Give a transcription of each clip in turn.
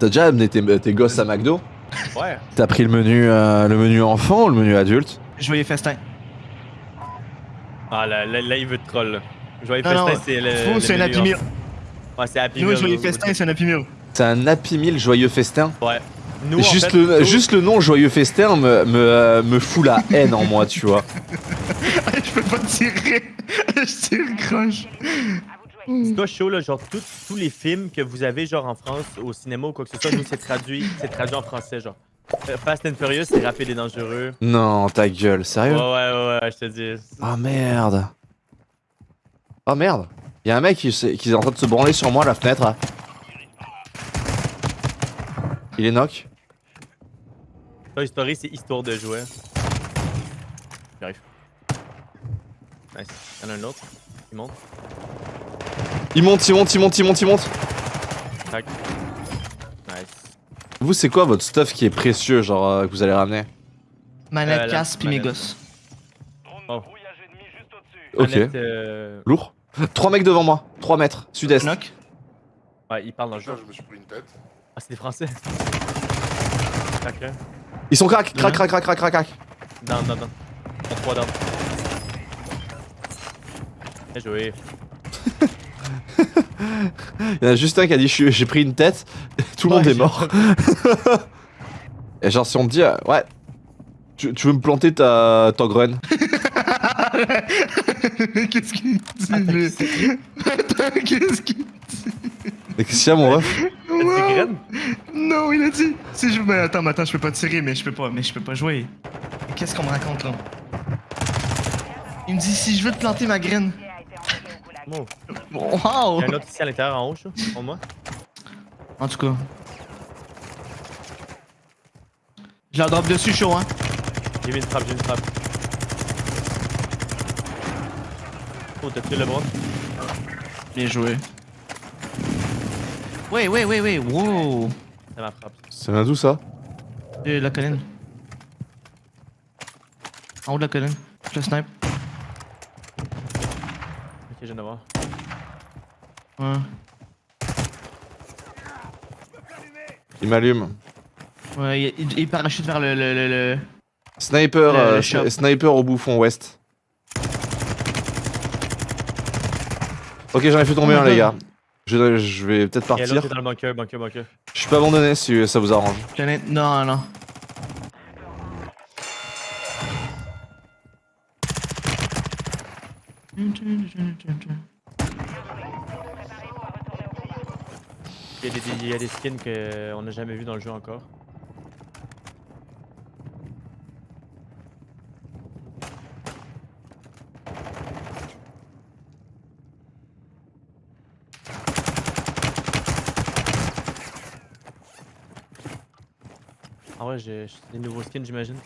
T'as déjà amené tes, tes gosses à McDo Ouais. T'as pris le menu, euh, le menu enfant ou le menu adulte Joyeux festin. Ah là, là, là, il veut te troll. là. Joyeux Non, non, festin, c'est le. Fou, c'est un Happy Meal. Ouais, c'est Happy Nous, joyeux festin, c'est un Happy Meal. C'est un Happy Meal joyeux festin Ouais. Nous, en juste, fait, le, nous- juste le nom joyeux festin me, me, euh, me fout la haine en moi, tu vois. Je peux pas tirer. Je tire croche. C'est pas chaud, là, genre tout- tous les films que vous avez, genre en France, au cinéma ou quoi que ce soit, nous, c'est traduit, c'est traduit en français, genre. Euh, Fast and Furious, c'est rapide et dangereux. Non, ta gueule, sérieux? Ouais, ouais, ouais, je te dis. Oh merde. Oh merde. Y'a un mec qui, qui est en train de se branler sur moi à la fenêtre. là. Il est knock. Toy Story, c'est histoire de jouer. J'arrive. Nice. Y'en a un autre. Il monte. Il monte, il monte, il monte, il monte, il monte. Tac. Nice. Vous, c'est quoi votre stuff qui est précieux, genre, euh, que vous allez ramener? Manette, Euh, casse, puis mes gosses. Oh. Ok. Manette, euh, Lourd. Trois mecs devant moi. 3 mètres. Sud-est. Ouais, il parle dans le jeu. Putain, je me suis pris une tête. Ah, c'est des Français. Tac, hein. Ils sont crack, crack, crack, crack, crack, crack, crack. Down, down, down. On a trois down. Bien joué. Il y en a juste un qui a dit j'ai pris une tête. Tout le monde est mort. Et genre, si on te dit, euh, ouais, tu, tu veux me planter ta, ta graine? Qu'est-ce qu'il me dit? Attends, qu'est-ce qu'il Et qu'est-ce qu'il y a, mon ref? Dit graines? Non, il a dit. Si je. Mais attends, mais attends, je peux pas tirer, mais je peux pas, mais je peux pas jouer. Mais Qu'est-ce qu'on me raconte là? Il me dit si je veux te planter ma graine. Wow! Il y a un autre ici à l'intérieur en haut, ça, pour moi. En tout cas. Je la drop dessus chaud, hein. J'ai mis une frappe, j'ai mis une frappe. Oh, t'as tué le bras? Bien joué. Ouais, ouais, ouais, ouais, wow! C'est ma frappe. Ça vient d'où ça? De la colline. En haut de la colline. Je le snipe. Ok, je viens de voir. Ouais. Il m'allume. Ouais, il, il- il parachute vers le. le, le, le- Sniper, Le- euh, shop. sniper au bouffon ouest. Ok, j'en ai fait tomber un, les gars. Je, je vais peut-être partir. dans le bunker, bunker, bunker. Je suis pas abandonné si ça vous arrange. Non, non. Il y a des, skins qu'on n'a jamais vu dans le jeu encore. Ah ouais, j'ai des nouveaux skins, j'imagine.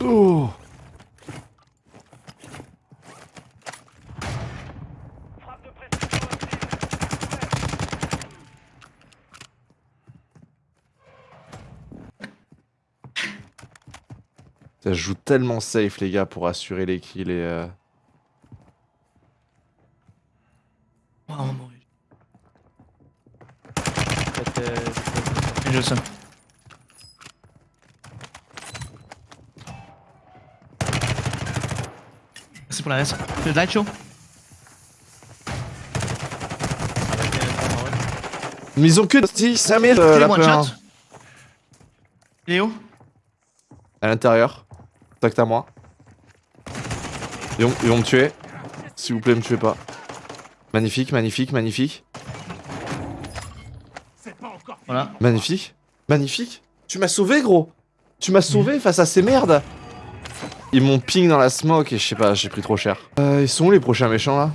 Oh Ça joue tellement safe les gars pour assurer les kills et euh... Oh, on va mourir. Peut-être, euh, C'est juste ça. Merci pour la reste. Un- ah ouais. Mais ils ont que 10, 5000 euh, Fais la peur. shot. Léo? À l'intérieur. Tac à moi. Ils vont, ils vont me tuer. S'il vous plaît, me tuez pas. Magnifique, magnifique, magnifique. Voilà. Magnifique. Magnifique. Tu m'as sauvé, gros. Tu m'as sauvé face à ces merdes. Ils m'ont ping dans la smoke et je sais pas, j'ai pris trop cher. Euh, ils sont où les prochains méchants là?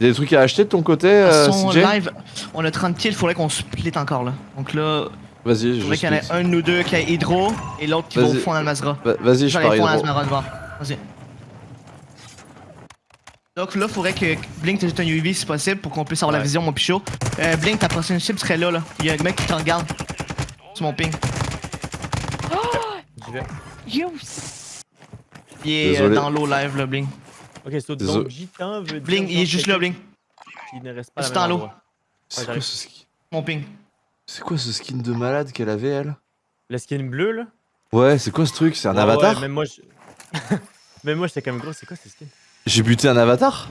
Y'a des trucs à acheter de ton côté, euh, CJ live, on a 30 kills, faudrait qu'on split encore là. Donc là, Vas-y, je faudrait qu'il y en ait split. un ou deux qui a Hydro et l'autre qui va au fond à Almazra. Va- Vas-y, je de voir. Vas-y. Donc là, faudrait que Blink t'ajoute un UV si possible pour qu'on puisse avoir la vision, mon pichot. Euh, Blink, ta prochaine cible serait là, là. Il y a un mec qui te regarde. C'est mon ping. J'y vais. You Il est euh, Désolé. dans l'eau live, là, Blink. Ok, so, Désolé. donc gitan veut dire. Bling, il est juste là, Bling. Qui ne reste pas C'est même dans l'eau. C'est Mon ping. C'est quoi ce skin de malade qu'elle avait elle Le skin bleu, là. Ouais, c'est quoi ce truc? C'est un Ouais, avatar? Ouais, même moi, je... même moi, j'étais comme gros, c'est quoi ce skin? J'ai buté un avatar?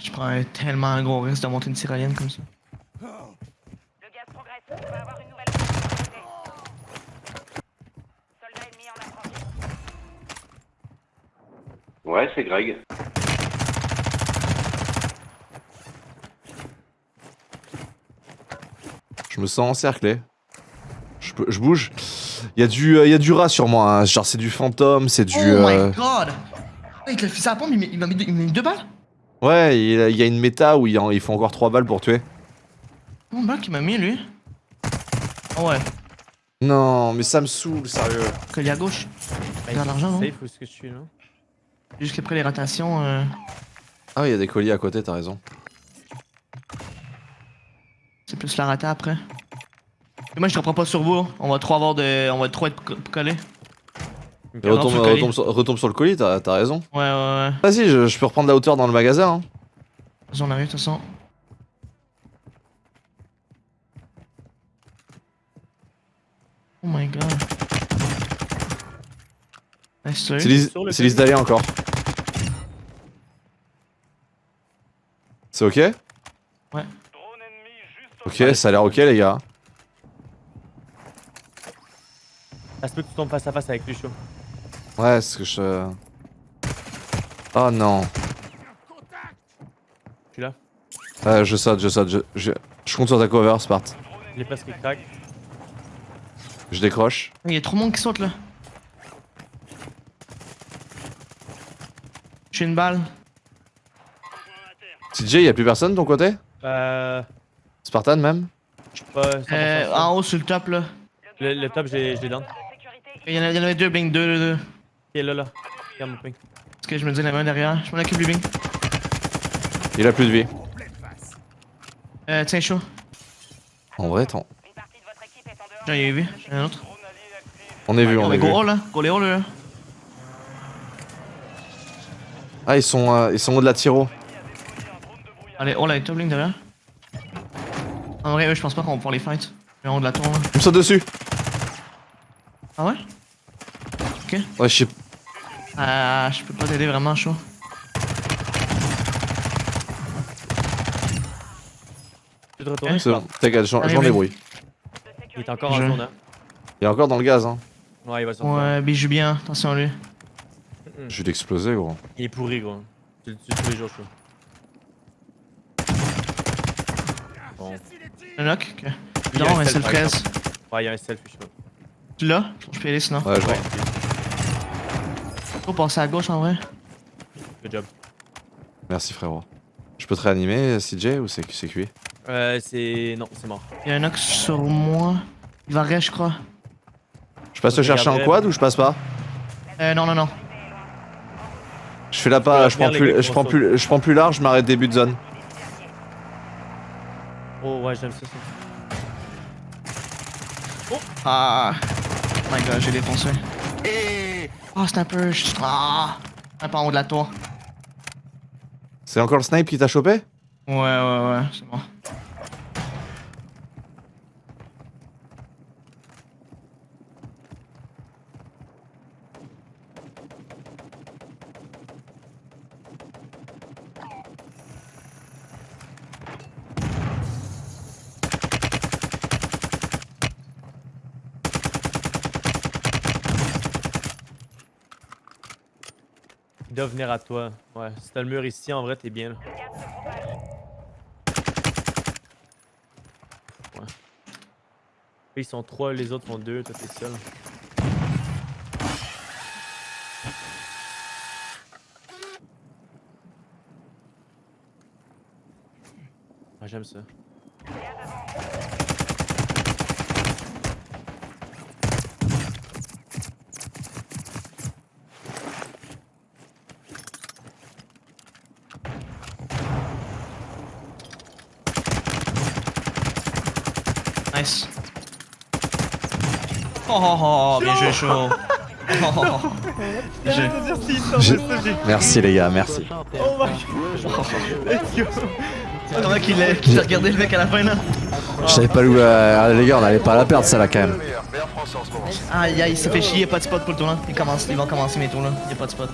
Je prends un tellement un gros risque de monter une tyrolienne comme ça. Le gaz progresse. On va avoir une nouvelle opportunité. Soldat ennemi en approche. Ouais, c'est Greg. Je me sens encerclé. Je, peux- je bouge. Il y, a du, euh, il y a du rat sur moi. hein. Genre, c'est du fantôme, c'est du. oh euh, my god! Avec le fusil à pompe, il m'a- il m'a mis, deux- il m'a mis deux balles? Ouais, il y a- il une méta où il, en- il faut encore 3 balles pour tuer. Mon balle qu'il m'a mis, lui. Ah ouais, Non, mais ça me saoule, sérieux. collier à gauche. Vers l'argent, non? Safe où est-ce que je suis, là Jusqu'après les rotations. Euh... Ah, il y a des colliers à côté, t'as raison. C'est plus la rata après. Et moi je te reprends pas sur vous, hein. on va trop avoir de. On va trop être co- collés. Et retombe, sur le colis. retombe sur, retombe sur le colis, t'as raison. Ouais, ouais, ouais. Vas-y, je, je peux reprendre la hauteur dans le magasin. hein. Vas-y, on arrive de toute façon. Oh my god. Nice, C'est lisse d'aller encore. C'est ok? Ok, ça a l'air ok, les gars. Ça se peut que tu tombes face à face avec lui, chaud. Ouais, ce que je... Euh, oh non. Je suis là je saute, je saute, je, je, je compte sur ta cover, Spart. Il est presque crack. Je décroche. Il y a trop de monde qui saute là. J'ai une balle. TJ, y'a plus personne de ton côté? Euh. Spartan même? Je pas. Euh, en haut sur le top là. Le, top, je l'ai down. Il y en avait deux, Blink 2, 2, 2. Il est là, là. Regarde mon ping. Ok, je me dis la main derrière? Je m'en occupe du ping. Il a plus de vie. Euh, tiens, chaud. En vrai, ton. J'en ai vu, j'en ai un autre. On est vu, on, est vu. Go là, go les là. Ah, ils sont, euh, ils sont au de la tiro. Allez, on l'a top link derrière. En vrai, je pense pas qu'on va pouvoir les fight. Mais on de la tour. Hein. Ils me sautent dessus. Ah ouais? Ouais, je sais. Ah, je peux pas t'aider vraiment, chaud. Je vais te retourner. C'est bon, t'inquiète, je je m'en débrouille. Il est encore en Je- zone, hein. Il est encore dans le gaz, hein. Ouais, il va sortir. Ouais, Bing joue bien. Attention à lui. Je vais l'exploser, gros. Il est pourri, gros. Tu le tues tous les jours, chaud. Bon. Le knock. Ok. Il y a Non, un mais par 13. Ouais, il y a un selfie, je sais pas. Tu l'as? Je peux y aller sinon. Ouais, je vois. Ouais, Faut passer à gauche en vrai. good job. Merci, frérot. Je peux te réanimer, CJ, ou c'est cuit? Euh, c'est. Non, c'est mort. Il y a un knock sur moi. Il va rester, je crois. Je passe te chercher en quad ou je passe pas? Euh, non, non, non. Je fais la pas, je prends plus, je prends plus, je prends plus large, je m'arrête début de zone. Oh, ouais, j'aime ça. ça. Ah. Oh my god, j'ai défoncé. Ah, sniper. je- Ah. Un pas en haut de la tour. C'est encore le snipe qui t'a chopé? Ouais, ouais, ouais, c'est bon. Venir à toi. Ouais, si t'as le mur ici, en vrai, t'es bien, là. Ils sont trois, les autres sont deux, toi t'es seul. Ah, j'aime ça. Nice. Oh oh oh, bien joué, chaud. Oh, oh, oh. Merci les gars, merci. Oh my god. Let's go. C'est comment qu'il a, qu'il a regardé le mec à la fin là Je savais pas où. euh, les gars, on allait pas la perdre celle-là quand même. Aïe aïe, il s'est fait chier, y a pas de spot pour le tournoi. Il commence, ils vont commencer mes tours là, y a pas de spot.